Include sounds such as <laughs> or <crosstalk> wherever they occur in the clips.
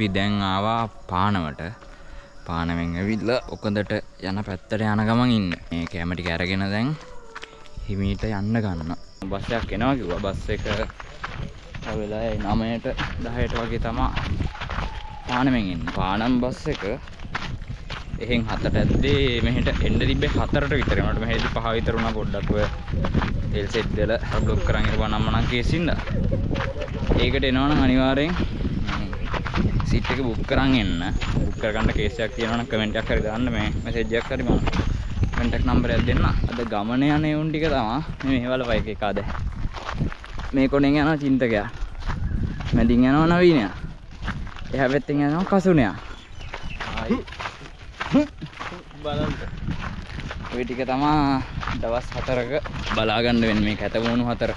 අපි දැන් ආවා පානවට. පානවෙන් ඇවිල්ල ඔකදට යන පැත්තට යන ගමන් ඉන්න. මේ කෑමටි කැරගෙන දැන් හිමීට යන්න ගන්න. බස්සයක් එනවා කිව්වා. බස් එක වෙලා නමයට දහයට වගේ තමා පානමෙන් ඉන්න. පානම් බස් එක එහෙන් හතට ඇද්දේ මෙහෙට එන්න තිබ්බේ හතරට විතර වුණාට මෙහෙදි පහ විතර වුණා පොඩ්ඩක් ඔය තෙල් සෙට් දෙල බ්ලොක් කරන් ඉරපුවා නම් මනම් කේසින්ද. ඒකට එනවනම් අනිවාර්යෙන් සීට් එක බුක් කරන් එන්න. බුක් කරගන්න කේස් එකක් තියෙනවා නම් කමෙන්ට් එකක් හරි දාන්න. මේ මැසේජ් එකක් හරි මම කන්ටැක්ට් නම්බර් එකක් දෙන්න. අද ගමන යන උන් ටික තමයි. මේ මේවල බයික් එක ආද. මේ කොනෙන් යනවා චින්තකයා. මැදින් යනවා නවීනයා. එහා පැත්තෙන් යනවා කසුනයා. ආයි. බලන්න. ඔය ටික තමා දවස් හතරක බලාගන්න වෙන මේ කැතමුණු හතර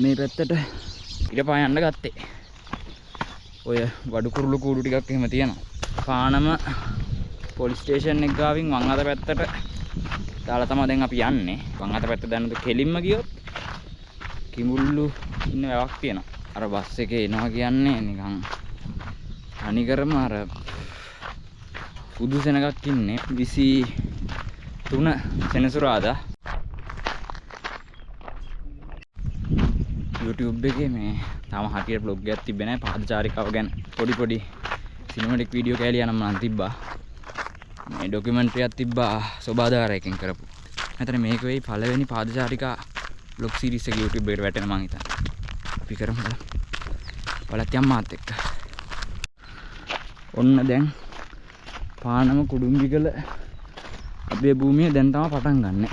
මේ පැත්තට ඉට පා යන්න ගත්තේ. ඔය වඩුකුරුළු කූඩු ටිකක් එහෙම තියෙනවා. පානම පොලිස් ස්ටේෂන් එක ගාවින් වම් අත පැත්තට දාලා තමයි දැන් අපි යන්නේ. වම් අත පැත්ත දැනද කෙලින්ම ගියොත් කිඹුල්ලු ඉන්න වැවක් තියෙනවා. අර බස් එකේ එනවා කියන්නේ නිකන් අනිකරම අර පුදු සෙනගක් ඉන්නේ. 23 සෙනසුරාදා. YouTube එකේ මේ තාම හටියට බ්ලොග් එකක් තිබ්බේ නැහැ පාදචාරිකාව ගැන පොඩි පොඩි සිනමැටික් වීඩියෝ කෑලි යනම් මම තිබ්බා. මේ ඩොකියුමන්ටරි එකක් තිබ්බා සෝබාදාරයකින් කරපු. මෙතන මේක වෙයි පළවෙනි පාදචාරිකා බ්ලොග් සීරීස් එක YouTube එකට වැටෙන මං හිතන්නේ. අපි කරමු බලත් යම් මාත් එක්ක. ඔන්න දැන් පානම කුඩුම්බිකල අපේ භූමිය දැන් තමයි පටන් ගන්නෙ.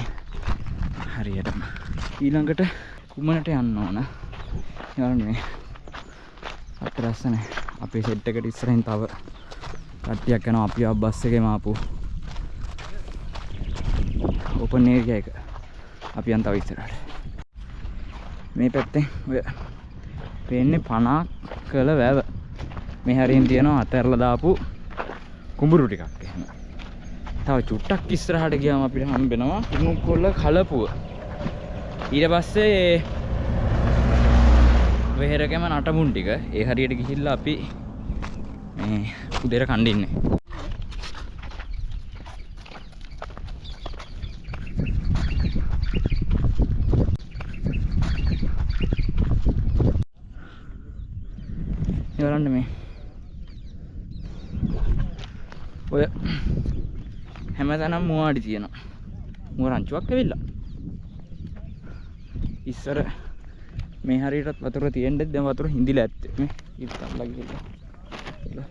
හරියටම. ඊළඟට කුමනට යන්න ඕන? යාළුවනේ මේ අත් රස්සනේ අපේ සෙට් එකට ඉස්සරහින් තව කට්ටියක් යනවා. අපි ආ බස් එකේම ආපු ඕපන් ඒරියා එක. අපි යන් තව ඉස්සරහට. මේ පැත්තෙන් ඔය පේන්නේ 50 කළ වැව. මේ හරියෙන් තියෙනවා අතහැරලා දාපු කුඹුරු ටිකක් එහෙම. තව චුට්ටක් ඉස්සරහට ගියාම අපිට හම්බෙනවා. කුණුකොල්ල කලපුව. ඊට පස්සේ වෙහෙරකම නටමුන් ටික. ඒ හරියට ගිහිල්ලා අපි මේ උදේට කණ්ඩින්නේ බලන්න මේ ඔය හැමතැනම් මුවාඩි තියෙනවා. මුව රංචුවක් ඇවිල්ලා. ඉස්සර මේ හරියටත් වතුර තියෙන්න දැන් වතුර හිඳිලා ඇත්තේ. මේ ඉස්සල්ලා ගිහලා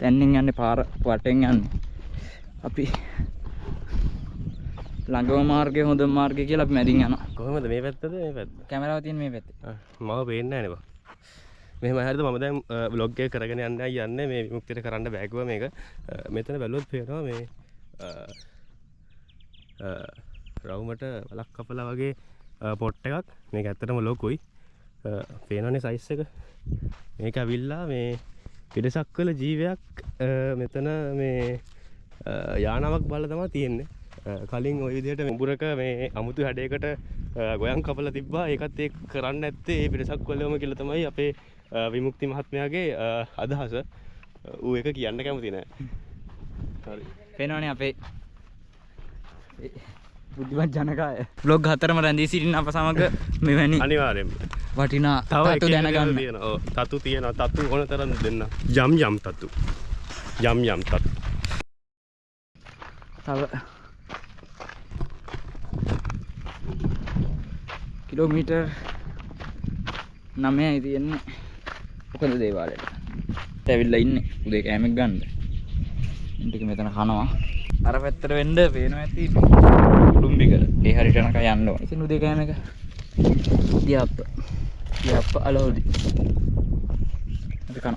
තැන්නින් යන්නේ පාර වටෙන් යන්නේ. අපි ළඟම මාර්ගය හොඳ මාර්ගය කියලා අපි මැදින් යනවා. කොහොමද මේ පැත්තද මේ පැත්ත කැමරාව තියෙන මේ පැත්තේ. මව පේන්නේ නැහැ නේ මෙහෙම හරිද? මම දැන් බ්ලොග් එක කරගෙන යන්නයි යන්නේ මේ විමුක්තියට කරන්න බෑගුවා මේක. අ, මෙතන බැලුවොත් පේනවා මේ රවුමට වලක් කපලා වගේ අ, පොට් එකක්. මේක ඇත්තටම ලොකුයි. අ, පේනවනේ සයිස් එක. මේක ඇවිල්ලා මේ පිටසක් කළ ජීවයක් අ, මෙතන මේ අ, යානාවක් බලලා තමයි තියෙන්නේ. කලින් ඔය විදිහට මුඹුරක මේ අමුතු හැඩයකට ගොයන් කපලා තිබ්බා. ඒකත් ඒ කරන්න ඇත්තේ ඒ පිරිසක් කොල්ලම කියලා තමයි අපේ අ, විමුක්ති මහත්මයාගේ අ, අදහස. ඌ එක කියන්න කැමති නෑ. හරි. පෙනවනේ අපේ බුද්ධිමත් ජනකාය. බ්ලොග් හතරම රැඳී සිටින අප සමඟ මෙවැනි අනිවාර්යෙන්ම වටිනා තව තතු දැනගන්න. තතු තියෙනවා. තතු ඕන තරම් දෙන්න. යම් යම් තතු. යම් යම් තතු. තව. කිලෝමීටර් නමයයි තියෙන්නේ. මොකද දේවාලයට ඇවිල්ලා ඉන්නේ. උදේ කෑමක් ගන්න. ටික මෙතන කනවා අර පැත්තට වෙන්න පේනවා ඇති කුඩුම්බික ඒ හරියට යනකම් යන්න උදේ කෑම එක. දියාප්ප දියාප්ප අලෝදි. අපි කනවා.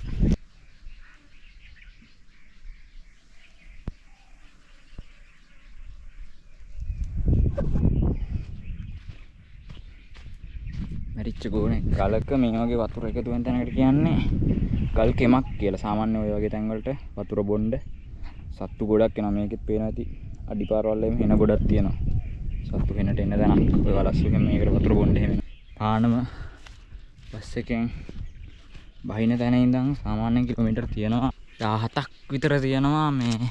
මැරිච්ච ගෝනේ ගලක මේ වගේ වතුර එකතු වෙන තැනකට කියන්නේ ගල් කෙමක් කියලා. සාමාන්‍ය ඔය වගේ තැන්වලට වතුර බොණ්ඩ සත්තු ගොඩක් එනවා. මේකෙත් පේනවා ඇති. අඩිපාරවල් එහෙම හෙන ගොඩක් තියෙනවා. සත්තු හෙනට එන තැනක් ඔය වලස්සුගෙන් මේකට වතුර බොණ්ඩ එහෙම. එනවා. පානම බස් එකෙන් බහින තැන ඉඳන් සාමාන්‍යයෙන් කිලෝමීටර් තියෙනවා. 17ක් විතර තියෙනවා මේ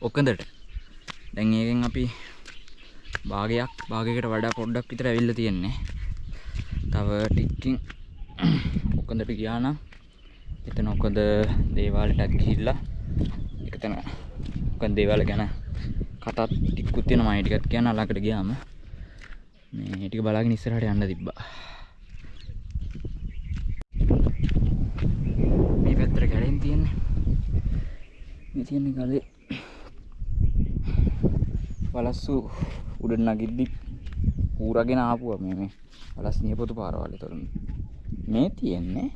ඔකඳට. දැන් ඒකෙන් අපි භාගයක් භාගයකට වඩා පොඩ්ඩක් විතර ඇවිල්ලා තියෙන්නේ. තව ටිකකින් ඔකඳට ගියා නම් එතන ඔකද දේවාලටත් ගිහිල්ලා ඒක තන ඔකන් දේවාල ගැන කතාත් ටිකකුත් තියෙනවා. මම ඒ ටිකත් කියන්න ළඟට ගියාම. මේ ටික බලාගෙන ඉස්සරහට යන්න තිබ්බා. මේ පැත්තට කැලෙන් තියෙන්නේ. මේ තියෙන්නේ ගලේ වලස්සු උඩ නගිද්දි ඌරගෙන ආපුවා. මේ මේ වලස් නියපොතු පාරවල් ඒතර මේ තියෙන්නේ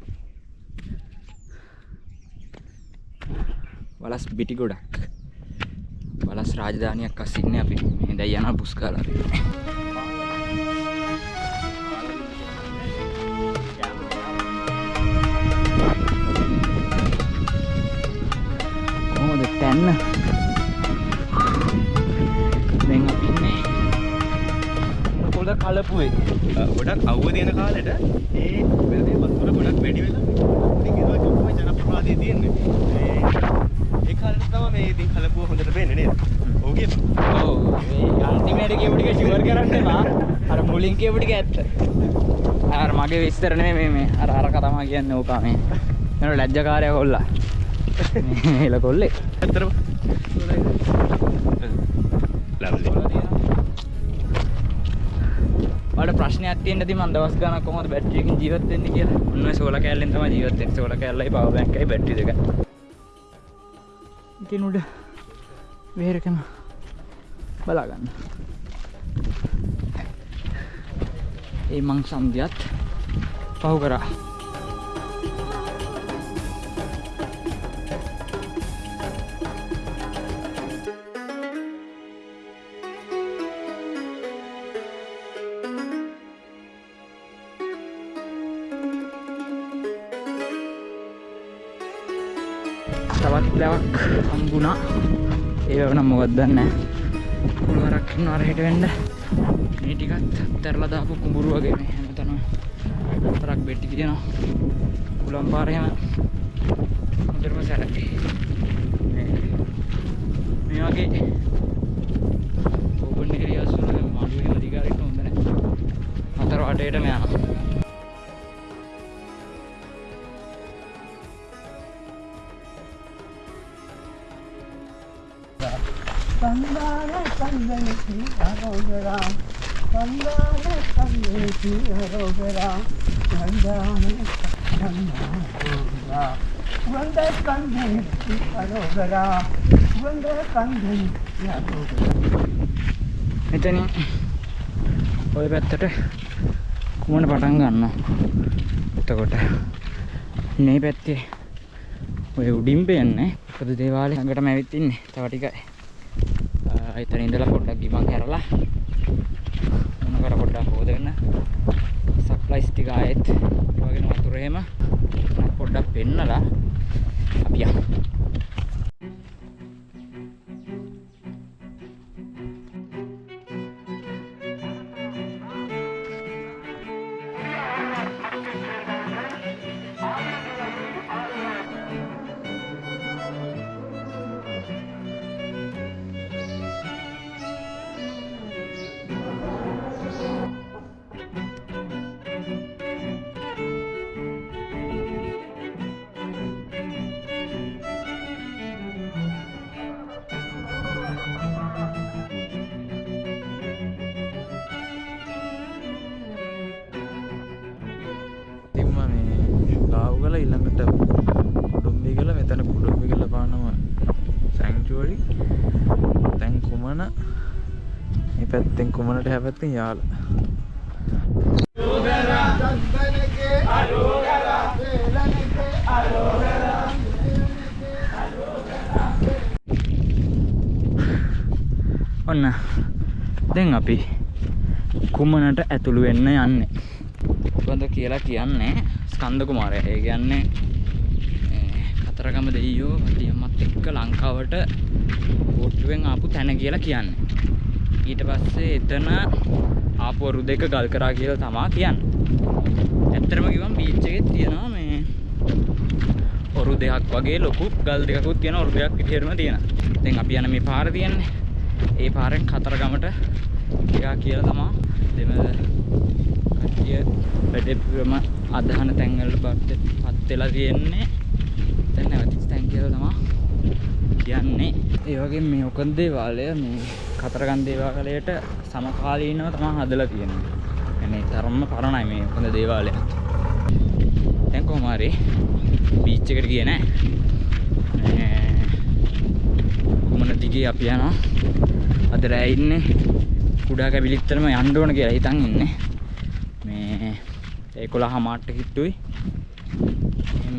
වලස් බිටි ගොඩක්. වලස් රාජධානියක් අස්සින්නේ අපි. මේ දැන් යන පුස්කාලා. කොහොමද තැන්න? දැන් අපි ඉන්නේ පොළ කලපුවේ. අ, ගොඩක් අවුව තියෙන කාලෙට. ඒ වැලේ වතුර ගොඩක් වැඩි වෙලා. ඉතින් ඒක තමයි ජනප්‍රවාදයේ තියෙන්නේ. ඒ කාලෙට තමයි මේ ඉතින් කලපුව හොඳට පේන්නේ නේද? කියපන්. ඔව් මේ අන්තිමේට කියපු ටික ෂුවර් කරන්න එපා අර මුලින් කියපු ටික ඇත්ත. අර මගේ විස්තර නෙමෙයි මේ මේ අර අර කතාව කියන්නේ ඕකා මේ. නේද ලැජ්ජකාරයා කොල්ලා. මේ එල කොල්ලේ. ඇත්තටම. ලව්ලි. ඔයාලට ප්‍රශ්නයක් තියෙන්න ඇති මම දවස් ගානක් කොහොමද බැටරි එකකින් ජීවත් වෙන්නේ කියලා. ඔන්න ඔය සෝලා කෑල්ලෙන් තමයි ජීවත් වෙන්නේ. සෝලා කෑල්ලයි පවර් බැංකයි බැටරි දෙක. ඉතින් උඩ වෙහෙරකම බලා ගන්න. ඒ මං සම්දියත් පහු කරා. හම්බුණා ඒ වුණා මොකක්ද දන්නේ? නැහැ කුළුවරක් ඉන්නවා අර හෙට වෙන්න. මේ ටිකත් තරලා දාපු කුඹුරු වගේ මේ හැමතැනම. වරක් බෙට්ටි තියෙනවා. කුලම් පාර එහෙම හොඳටම සැලකේ මේ වගේ ඕපන් ඒරියාස් වල මඩුවේ අධිකාරියට හොඳ නැහැ හතර වටේටම යනවා. සන්දාන සන්දනති අරෝගරා සන්දාන සන්දනති අරෝගරා සන්දාන සන්දාන වන්ද කන්දනති අරෝගරා වන්ද කන්දනති අරෝගරා මෙතනින් ඔය පැත්තට කුමන පටන් ගන්නවා? එතකොට මේ පැත්තේ ඔය උඩින් පේන්නේ පොදු දේවාලේ ළඟටම ඇවිත් ඉන්නේ. තව ටිකයි. ආ, එතන දැන් කුමන? මේ පැත්තෙන් කුමනට හැපැත්තෙන් යාල? ඔන්න. දැන් අපි කුමනට ඇතුළු වෙන්න යන්නේ? කොඳ කියලා කියන්නේ ස්කන්ධ කුමාරය. ඒ කියන්නේ ඒ කතරගම දෙයියෝ වටියම්මත් එක්ක ලංකාවට බෝට්ටුවෙන් ආපු තැන කියලා කියන්නේ. ඊට පස්සේ එතන ආපු වරු දෙක ගල් කරා කියලා තමා කියන්නේ. ඇත්තටම කිව්වම බීච් එකේ තියෙනවා මේ ඔරු දෙකක් වගේ ලොකු ගල් දෙකකුත් තියෙන ඔරු දෙකක් විදිහටම තියෙනවා. දැන් අපි යන මේ පාර තියෙන්නේ. ඒ පාරෙන් කතරගමට ගියා කියලා තමා දෙමළ කට්ටිය වැඩිපුරම අදහන තැන්වල පත් වෙලා තියෙන්නේ. දැන් නැවතිච්ච තැන් කියලා තමා කියන්නේ ඒ වගේ මේ ඔකන් දේවාලය මේ කතරගම් දේවාලයට සමකාලීනව තමයි හදලා තියෙන්නේ. يعني තරම්ම පරණයි මේ ඔකන් දේවාලය. දැන් කොහොම හරි බීච් එකට ගියේ නෑ. මේ කුමන දිගේ අපි යනවා. අද රෑ ඉන්නේ කුඩා කැබිලිත්තරම යන්න ඕන කියලා හිතන් ඉන්නේ. මේ 11 මාට්ට කිට්ටුයි.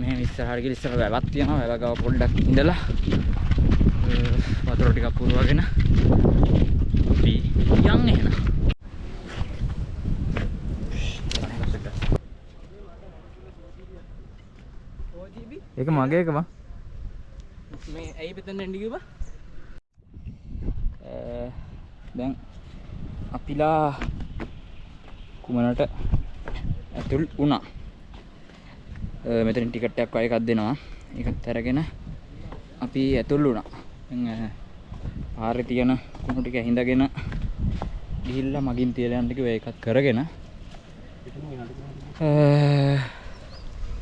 මේ ඉස්සරහට ගිහින් ඉස්සරහ වැවක් තියෙනවා. වැව ගාව පොඩ්ඩක් ඉඳලා අ, වතුර ටිකක් පුරවගෙන අපි යන් එහෙනම්. ඒක මගේ එක බං. මේ ඇයි පෙතන්න එන්ඩි කිව්වා දැන් අපිලා කුමනට ඇතුල් වුණා මෙතන ටිකට්ටයක් වය එකක් දෙනවා ඒකත් අරගෙන අපි ඇතුල් වුණා පාරේ තියෙන කුණු ටික හිඳගෙන ගිහිල්ලා මගින් තියලා යන්න කිව්වා. ඒකත් කරගෙන.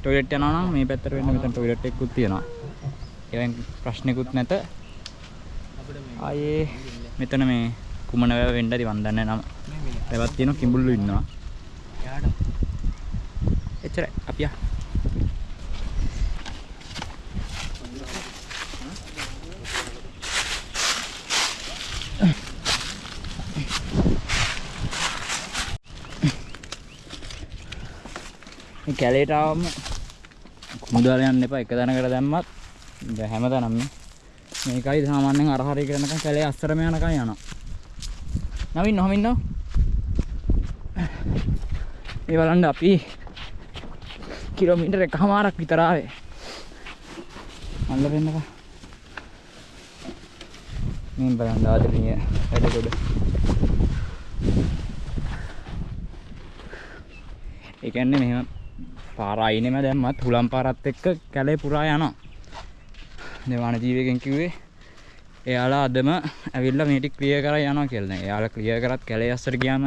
ටොයිලට් යනවා නම් මේ පැත්තට වෙන්න මෙතන ටොයිලට් එකකුත් තියෙනවා. ඒවෙන් ප්‍රශ්නෙකුත් නැත. ආයේ මෙතන මේ කුමන වැව වෙන්න ඇති මන් දන්නේ නම. වැවක් තියෙනවා කිඹුල්ලු ඉන්නවා. එච්චරයි. අපි යා මේ කැලේට ආවම කුමුදාල යන්න එපා. එක තැනකට දැම්මත් දැන් හැමතැනම මේකයි සාමාන්‍යයෙන් අර හරිය කරනකම් කැලේ අස්සරම යනකම් යනවා. නවින් නොහම ඉන්නව මේ බලන්න අපි කිලෝමීටර් එකමාරක් විතර ආවේ. අල්ල වෙන්නකම් මේ බලන්න ආදරණීය වැඩ ගොඩ ඒ කියන්නේ මෙහෙම. පාර අයිනෙම දැම්මත් හුලම් පාරත් එක්ක කැලේ පුරා යනවා දෙවාන ජීවකෙන් කිව්වේ එයාලා අදම ඇවිල්ලා මේ ටික ක්ලියර් කරලා යනවා කියලා. දැන් එයාලා ක්ලියර් කරත් කැලේ අස්සට ගියාම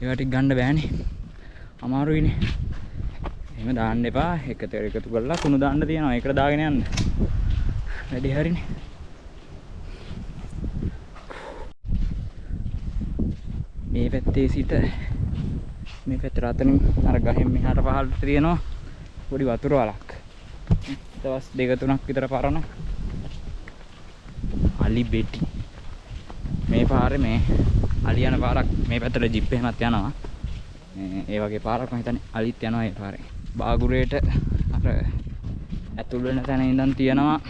ඒවා ටික ගන්න බෑනේ. අමාරුයිනේ. එහෙම දාන්න එපා. එකතර එකතු කරලා කුණු දාන්න තියෙනවා. ඒකට දාගෙන යන්න. වැඩි හරිනේ. මේ පැත්තේ සිට මේ පැත්තට අතනින් අර ගහෙන් මෙහාට පහළට තියෙනවා. පොඩි වතුර වලක්. දවස් දෙක තුනක් විතර පරණ. අලි බෙටි. මේ පාරේ මේ අලි යන පාරක් මේ පැත්තට ජිප් එහෙමත් යනවා. මේ ඒ වගේ පාරක් මම හිතන්නේ අලිත් යනවා ඒ පාරේ. බාගුරේට අර ඇතුල් වෙන තැන ඉඳන් තියෙනවා.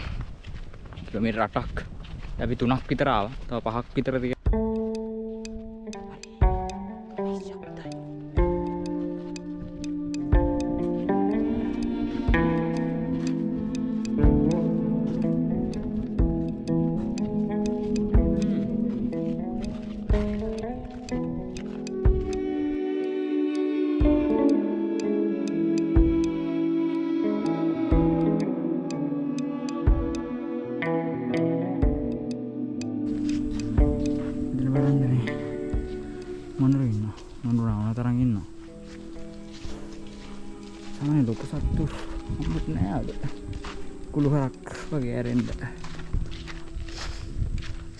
කිලෝමීටර් 8ක් අපි 3ක් විතර ආවා. තව 5ක් විතර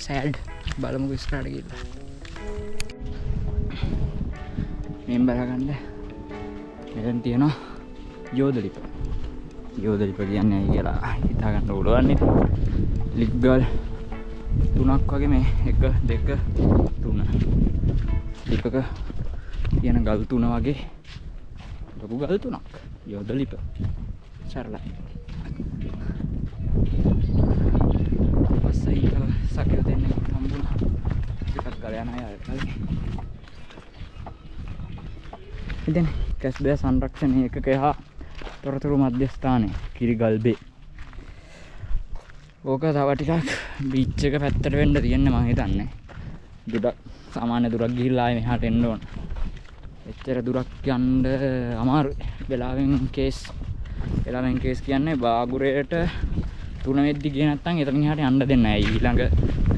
සෑඩ් බලමුකෝ ඉස්සරහට ගිහිල්ලා. මෙන් බලගන්න. මෙතන තියෙනවා යෝධලිප යෝදලිප කියන්නේ ඇයි කියලා හිතාගන්න උළුවන්නේ ලික්ගල් තුනක් වගේ මේ එක දෙක තුන. ලිපක තියෙන ගල් තුන වගේ ලොකු ගල් තුනක්. යෝදලිප සරලයි. පස්සයි සකය දෙන්න. හම්බුණා ටිකක් ගල යන අය කලින් ඉතින් කැස්බෑ සංරක්ෂණය එකක හා තොරතුරු මධ්‍යස්ථානය කිරිගල්බේ. ඕක තව ටිකක් බීච් එක පැත්තට වෙන්න තියෙන්නේ මම හිතන්නේ. දුරක් සාමාන්‍ය දුරක් ගිහිල්ලා ආයේ මෙහාට එන්න ඕන. එච්චර දුරක් යන්න අමාරුයි. වෙලාවෙන් කේස් වෙලාවෙන් කේස් කියන්නේ බාගුරේට තුන වෙද්දි ගියේ නැත්නම් එතනින් එහාට යන්න දෙන්නේ නැහැ. ඊළඟ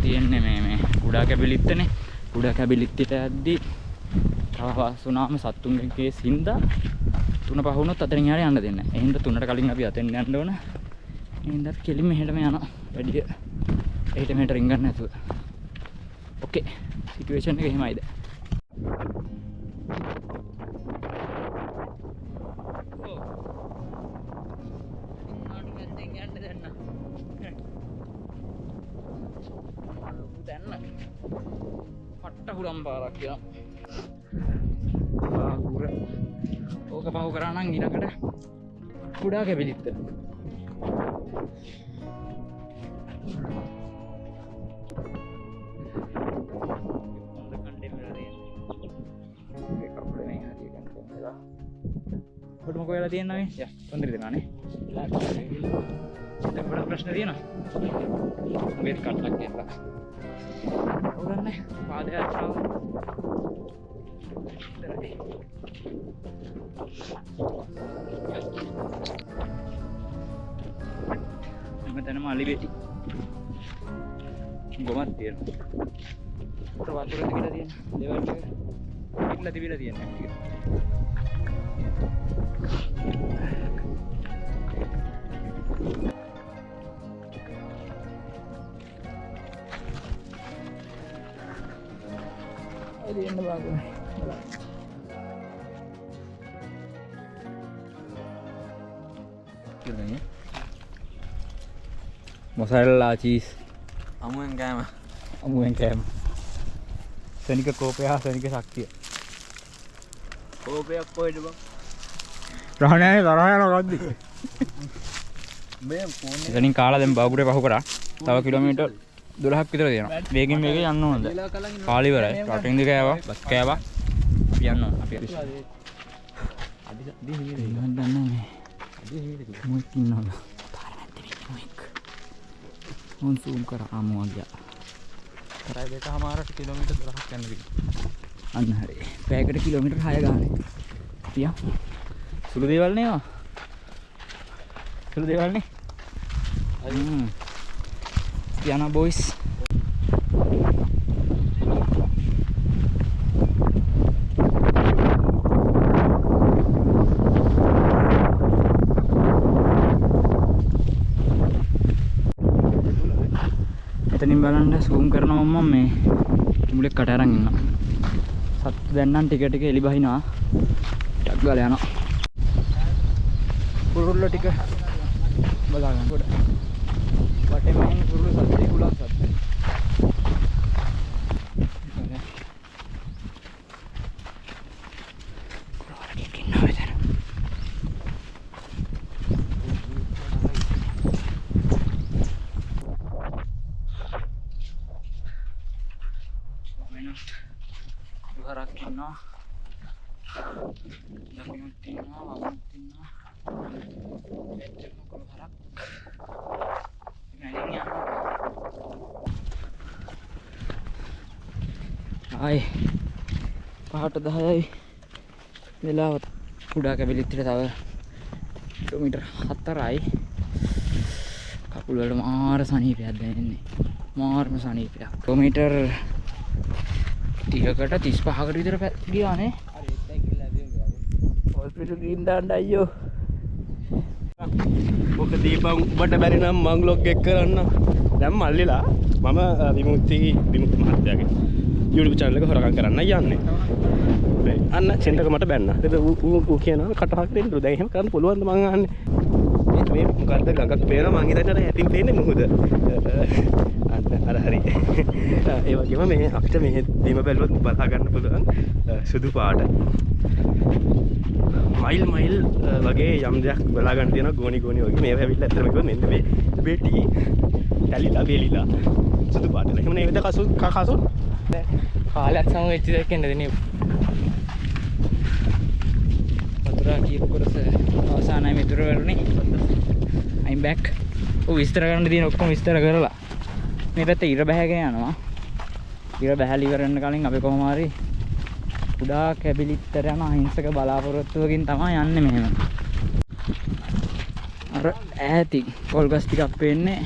තියෙන්නේ මේ මේ කුඩා කැබිලිත්තනේ කුඩා කැබිලිත්තට යද්දි තව වසුනාම සත්තුන්ගේ කේස් හින්දා තුන පහ වුණොත් අතරින් එහාට යන්න දෙන්නේ නැහැ. ඒ හින්දා තුනට කලින් අපි අතෙන් යන්න ඕන. ඒ හින්දා කෙලින්ම මෙහෙටම යනවා. වැඩි එහෙට මෙහෙට රින්ගන්න නැතුව. ඕකේ. සිටුේෂන් එක එහෙමයිද? ඕක පහු කරා නම් ඊළඟට කුඩා කැබිලිත්ත ඔබට මොකෝ වෙලා තියෙනවද මේ? යා, තොන්දර දෙනානේ. දැන් ගොඩක් ප්‍රශ්න තියෙනවා. මේත් කට්ටක් කියලා. ඔගන්නේ පාදයාත්‍රාව ඉතරයි. හැමතැනම අලි වෙටි. ගොමක් තියෙනවා. උඩ වතුර තිබිලා තියෙන ලෙවල් එක පිටලා තිබිලා තියෙනවා ටික. එළි එන්න බාගුනේ. බලන්න. මොසරල්ලා චීස් අමුවෙන් කෑම. අමුවෙන් කෑම. සනික කෝපය හා සනික ශක්තිය. කෝපයක් පොයිට බ? ප්‍රහණය තරහයන රද්දි. මේ ෆෝන් එතනින් කාලා දැන් බාගුරේ පහු කරා. තව කිලෝමීටර් 12ක් විතර තියෙනවා. වේගෙන් වේගෙන් යන්න ඕනද? කාලි ඉවරයි. රටින් දෙක කෑවා බස් කෑවා. අපි යන්න ඕන. අපි හරි මම දන්නේ මේ මොකක් ඉන්නවද? පාර නැත්තේ මොකක් මොන් සූම් කරා ආමෝ ගියා කරයි දෙක හමාරට කිලෝමීට දොරහක් යන්න අන්න හරි. පැයකට කිලෝමීටර් 6 ගානේ. තියා සුළු දේවල් නේ ඒවා. සුළු දේවල් නේ. හ්ම්. තියානා බොයිස් එතනින් බලන්න සූම් කරනවා මම මේ මුලෙක් කට අරන් ඉන්නවා. සත්තු දැන් නම් ටික ටික එලි බහිනවා. ටක් ගාලා යනවා. කුරුල්ල ටික බලා ගන්න. කොට වටේ මම කුරුල්ල සත්තු කුලක් සත්තු හරක් ඉන්නවා දකුණුත් ඉන්නවා වමත් ඉන්නවා මෙච්චර මොකද හරක් මැලින් යනවා ආයි පහට දහයයි වෙලාව කුඩා කැබිලිත්තට තව කිලෝමීටර් හතරයි. කකුල් වල මාර සනීපයක් දැනෙන්නේ. මාරම සනීපයක්. කිලෝමීටර් 30කට 35කට විතර පැත් ගියානේ. හොස්පිටල් ගිහින් දාන්න අයියෝ. ඕක දීපන් උඹට බැරි නම් මං ලොග් එක කරන්න. දැන් මල්ලිලා මම අ, විමුක්ති විමුක්ති මහත්තයාගේ YouTube channel එක හොරකම් කරන්න යන්නේ. මේ අන්න සෙන්ටර් එක මට බැන්න. ඒක ඌ කියනවා කටහක් දෙන්න. දැන් එහෙම කරන්න පුළුවන්ද මං අහන්නේ. මේ මොකක්ද ගඟක් පේන මංහිතට ඇතින් පේන මුහුද? <laughs> අන්න අර හරි. <laughs> ඒ වගේම මේ අපිට මෙහ දීම බැලුවත් බලාගන්න පුළුවන් සුදු පාට. මයිල් මයිල් වගේ යම් දෙයක් බලාගන්න තියෙන ගෝනි ගෝනි වගේ. මේ ඇවිල්ලා ඇත්තටම කිව්වොත් මෙන්න මේ බේටි තැලිලා බේලිලා. සුදු පාට එහෙම නේද කසු කසු කාලයක් සම වෙච්ච දෙයක් එන්න දෙනේ වතුරා කියපු කොටස අවසානයි මෙතුර වරුනේ අයිම් බැක් ඔව් විස්තර කරන්න තියෙන ඔක්කොම විස්තර කරලා. මේ පැත්තේ ඉර බැහැගෙන යනවා. ඉර බැහැලි ඉවරන්න කලින් අපි කොහොම හරි කුඩා කැබිලිත්තර යන අහිංසක බලාපොරොත්තුවකින් තමයි යන්නේ මෙහෙම. අර ඈති කොල්ගස් ටිකක් පේන්නේ.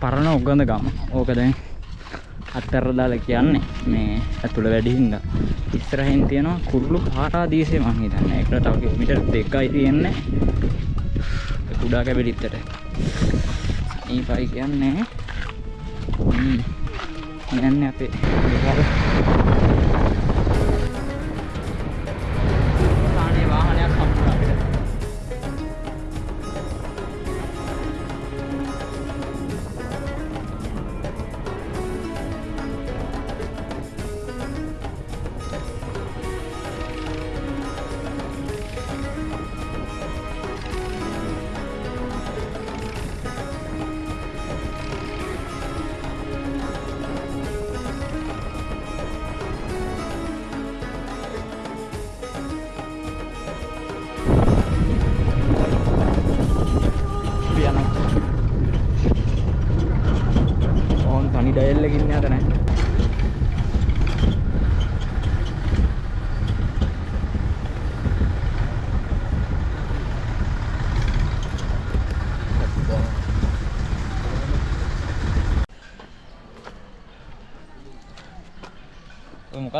පරණ උගඳ ගම ඕක දැන් අත්තර දාලා කියන්නේ මේ ඇතුළ වැඩි හින්දා. ඉස්සරහින් තියෙනවා කුරුළු පාරාදීසය මං හිතන්නේ. ඒකට තව කිලෝමීටර් දෙකයි තියෙන්නේ. ඒ කුඩා කැබලිත්තට. ඊපයි කියන්නේ හ්ම් යන්නේ අපේ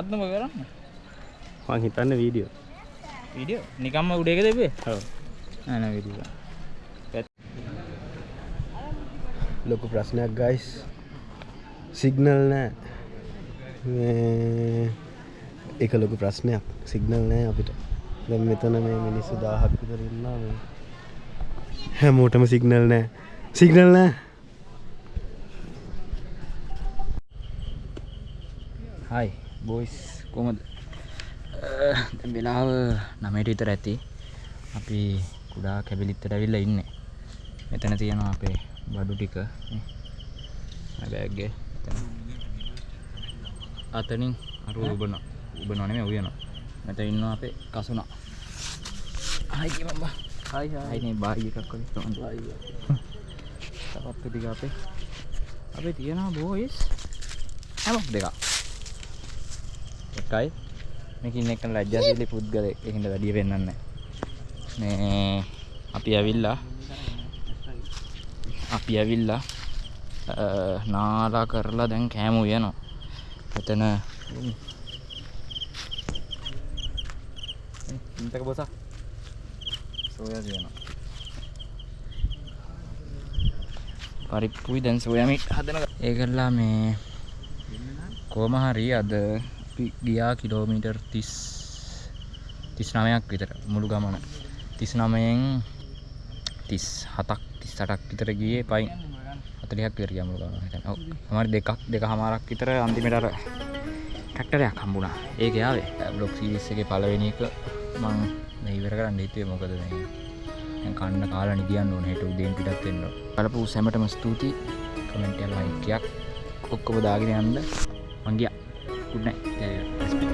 ඔය මොකද්ද මොක කරන්නේ? මං හිතන්න වීඩියෝ වීඩියෝ නිකම්ම උඩ එක දෙපේ ඔව්. නෑ නෑ වීඩියෝ ලොකු ප්‍රශ්නයක් ගයිස් සිගනල් නෑ. එක ලොකු ප්‍රශ්නයක්. සිගනල් නෑ අපිට. දැන් මෙතන මේ මිනිස්සු දාහක් විතර ඉන්නවා මේ. හැමෝටම සිගනල් නෑ. සිගනල් නෑ. හයි බෝයිස් කොමද වෙලාව නමයට විතර ඇති. අපි කුඩා කැබිලිත්තට ඇවිල්ල ඉන්න. මෙතන තියෙනවා අපේ බඩු ටික. බෑග්ගේ අතනින් අරු උබන උබ නොනෙම උයන මෙත ඉන්න අපේ කසුනා. හයි මබා හයිනේ බාග එකක් කොල තපත්තු <laughs> ටික අපේ අපේ තියෙනවා බෝයිස් හැමක් දෙකක් එකයි මේකින් එක ලජ්ජාශීලී පුද්ගලයෙක් ඒකින්ද වැඩිය පෙන්වන්නේ නැහැ. මේ අපි ඇවිල්ලා අපි ඇවිල්ලා නාලා කරලා දැන් කෑම උයනවා. එතන ඉන්තක බොසක් සෝයා තියෙනවා. පරිප්පුයි දැන් සෝයා මිට් හදන ඒකලා මේ කොහම හරි අද අපි ගියා කිලෝමීටර් 30 39ක් විතර මුළු ගමන 39න් 37ක් 38ක් විතර ගියේ පයින් 40ක් විතර ගියා මුළු ගමන හිතන්න. ඔව්. අමාරු දෙකක් දෙකමාරක් විතර අන්තිමට අර ට්‍රැක්ටරයක් හම්බුණා. ඒක යාවේ. බ්ලොග් සීරීස් එකේ පළවෙනි එක මම මේ ඉවර කරන්න හිතුවේ මොකද මේ දැන් කන්න කාලා නිදියන්න ඕනේ හෙට උදේන් පිටත් වෙන්න ඕනේ. බලපු සැමටම ස්තුතියි. කමෙන්ට් එකක් ලයික් එකක් ඔක්කොම දාගෙන යන්න. මං ගියා. Good night. respect